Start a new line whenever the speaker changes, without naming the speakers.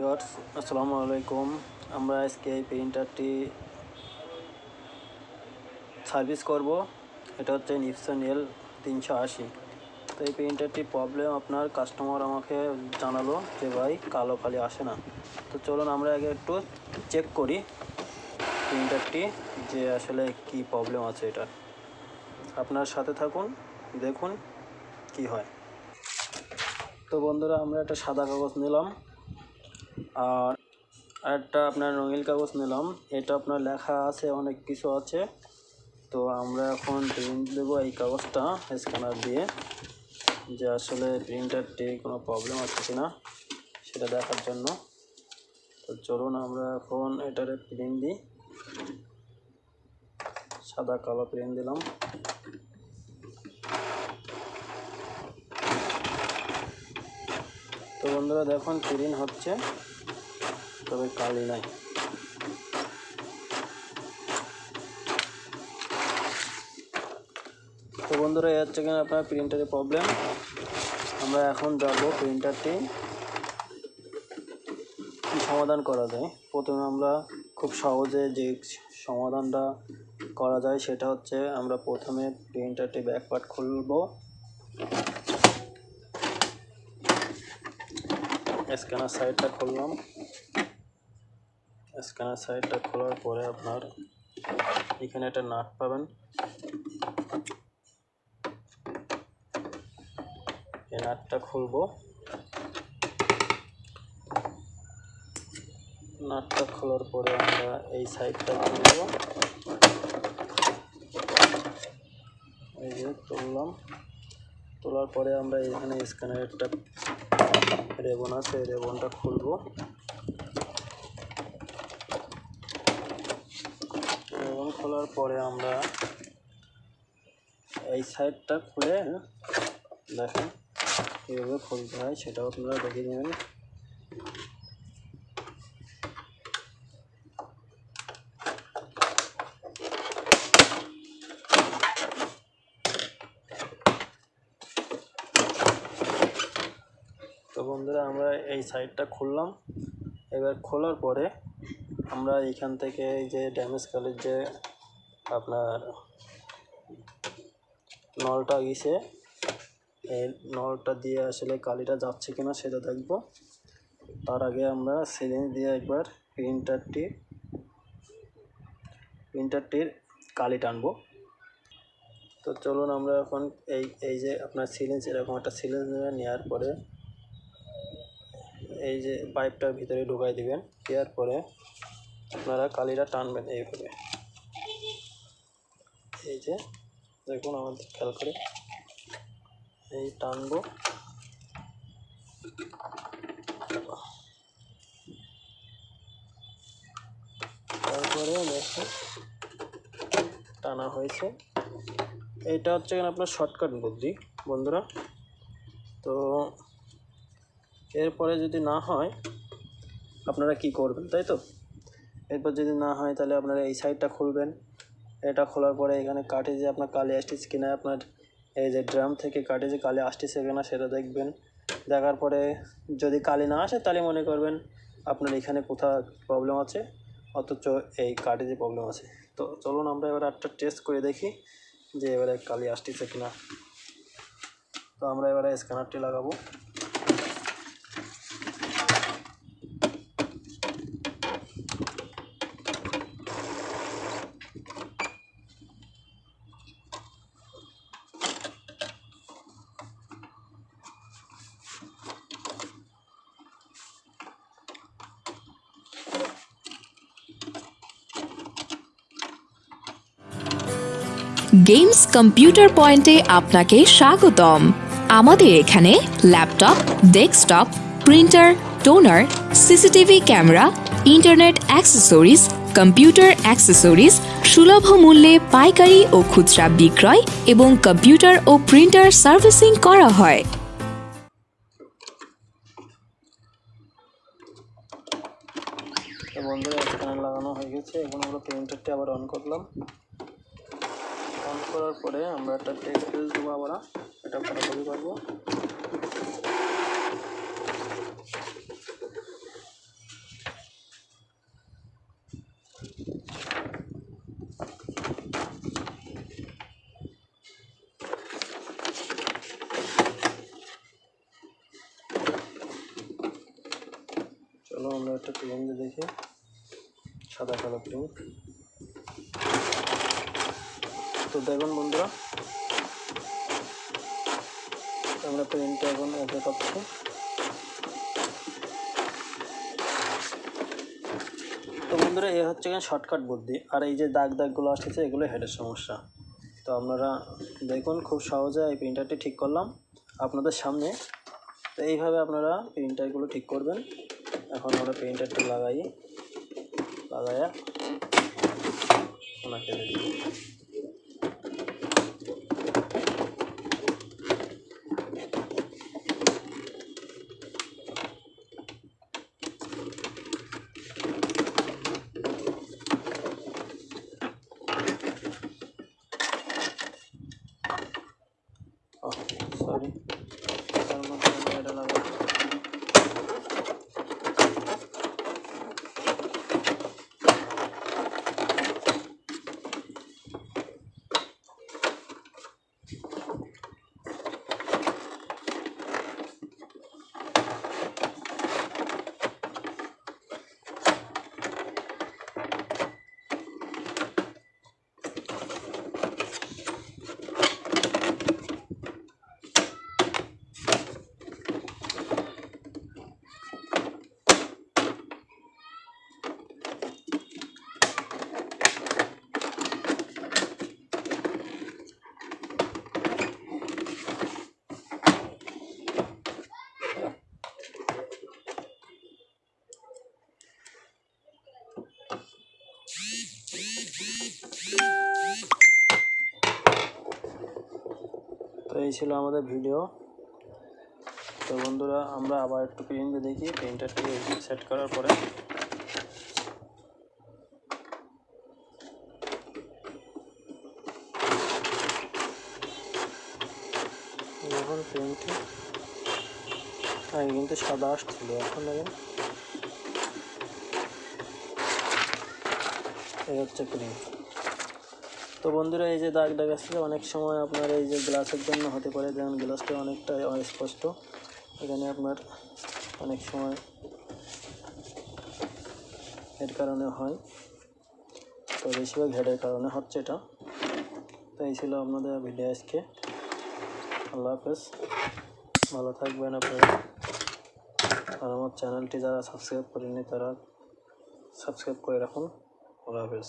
Viewers, আসসালামু আলাইকুম। আমরা আজকে এই প্রিন্টারটি সার্ভিস করব। এটা হচ্ছে নিপসন এল তিনশো আশি। তো এই প্রিন্টারটি প্রবলেম আপনার কাস্টমার আমাকে জানালো যে, ভাই, কালো খালি আসে না। তো চলুন আমরা আগে একটু চেক করি প্রিন্টারটি যে আসলে কি প্রবলেম আছে এটা। আপনার সাথে থাকুন, দেখুন কি হয়। তো বন্ধুরা, আমরা একটা সাদা কাগজ নিলাম। আর আরেকটা আপনার রঙিন কাগজ নিলাম। এটা আপনার লেখা আছে, অনেক কিছু আছে। তো আমরা এখন প্রিন্ট দেবো এই কাগজটা স্ক্যানার দিয়ে, যে আসলে প্রিন্টারটি কোনো প্রবলেম আছে কি না সেটা দেখার জন্য। তো চলুন আমরা এখন এটারে প্রিন্ট দিই। সাদা কালো প্রিন্ট দিলাম। তো বন্ধুরা দেখুন প্রিন্ট হচ্ছে। তবে কালি নাই। তো বন্ধুরা, এই হচ্ছে কিনা আপনার প্রিন্টারের প্রবলেম আমরা এখন যাব প্রিন্টারটি সমাধান করা যায়। প্রথমে আমরা খুব সহজে যে সমাধানটা করা যায়, সেটা হচ্ছে আমরা প্রথমে প্রিন্টারটি ব্যাকপার্ট খুলব। স্ক্যানার সাইডটা খুললাম। স্ক্যানার সাইডটা খোলার পরে আপনার এখানে একটা নাট পাবেন। এই নাটটা খুলবো। নাটটা খোলার পরে আমরা এই সাইডটা খুলব। এই যে তুললাম। তোলার পরে আমরা এখানে স্ক্যানার একটা রেবন আছে রেবনটা খুলবো রেবন খোলার পরে আমরা এই সাইডটা খুলে দেখেন কীভাবে খুলতে হয় সেটাও আপনারা দেখে নেবেন তো বন্ধুরা আমরা এই সাইডটা খুললাম। এবার খোলার পরে আমরা এখান থেকে যে ড্যামেজ কালের যে আপনার নলটা গেছে, এই নলটা দিয়ে আসলে কালিটা যাচ্ছে কিনা সেটা দেখব। তার আগে আমরা সিরিঞ্জ দিয়ে একবার প্রিন্টারটি প্রিন্টারটির কালি টানবো। তো চলুন আমরা এখন এই এই যে আপনার সিরিঞ্জ এরকম একটা সিরিঞ্জ নেওয়ার পরে এই যে পাইপটার ভিতরে ঢুকাই দিবেন, দেওয়ার পরে আপনারা কালিটা টানবেন এইভাবে। এই যে দেখুন আমাদের, খেয়াল করে। এই টানবো। তারপরে দেখো, টানা হয়েছে। এইটা হচ্ছে আপনার শর্টকাট বুদ্ধি, বন্ধুরা? তো এরপরে যদি না হয়, আপনারা কি করবেন, তাই তো? এরপর যদি না হয়, তাহলে আপনারা এই সাইডটা খুলবেন। এটা খোলার পরে এখানে কাঠে যে আপনার কালি আসতেছে কিনা, আপনার এই যে ড্রাম থেকে কাঠে যে কালি আসতেছে কিনা সেটা দেখবেন। দেখার পরে যদি কালি না আসে, তাহলে মনে করবেন আপনার এখানে কোথাও প্রবলেম আছে, অথচ এই কাঠে যে প্রবলেম আছে। তো চলুন আমরা এবার একটা টেস্ট করে দেখি যে এবারে কালি আসতেছে কিনা। তো আমরা এবারে স্ক্যানারটি লাগাবো।
গেমস কম্পিউটার পয়েন্টে আপনাকে স্বাগতম। আমাদের এখানে laptop, desktop, printer, toner, CCTV camera, internet accessories, computer accessories, সুলভ মূল্যে পাইকারি ও খুচরা বিক্রয় এবং কম্পিউটার ও প্রিন্টার সার্ভিসিং করা হয়।
বন্ধুরা লাগানো হয়ে গেছে। এখন আমরা প্রিন্টারটি আবার অন করলাম। করার পরে আমরা একটা টেক্সট পেজ দেবো আবার এটা ফটোকপি করব। চলো আমরা একটা প্রিন্ট দেখি। সাদা কালো প্রিন্ট তো দেখুন বন্ধুরা। আমরা প্রিন্টটা এখন ওকে করছি তো বন্ধুরা, এ হচ্ছে এখানে শর্টকাট বুদ্ধি। আর এই যে দাগ দাগগুলো আসতেছে এগুলো হেডের সমস্যা। তো আপনারা দেখুন, খুব সহজে এই প্রিন্টারটি ঠিক করলাম আপনাদের সামনে। তো এইভাবে আপনারা প্রিন্টারগুলো ঠিক করবেন। এখন আমরা প্রিন্টারটি লাগাই। লাগাইয়া ওনাকে দেখি সরি তার মধ্যে আমরা এটা লাগাই তো এই ছিল আমাদের ভিডিও। তো বন্ধুরা, আমরা আবার একটু প্রিন্ট দেখি। প্রিন্টারটি সেট করার পরে। এখন প্রিন্টটি আগে কিন্তু সাদা আসছিল, এখন এই হচ্ছে প্রিন্ট তো বন্ধুরা, এই যে দাগ দাগ আসছে, অনেক সময় আপনার এই যে গ্লাসের জন্য হতে পারে, যেমন গ্লাসটা অনেকটা অস্পষ্ট। এখানে আপনার অনেক সময় এর কারণে হয়। তো বেশিরভাগ হেডের কারণে হচ্ছে এটা। তো এই ছিল আপনাদের ভিডিও আজকে। আল্লাহ হাফেজ। ভালো থাকবেন আপনারা। আর আমার চ্যানেলটি যারা সাবস্ক্রাইব করেনি তারা সাবস্ক্রাইব করে রাখুন। আল্লাহ হাফেজ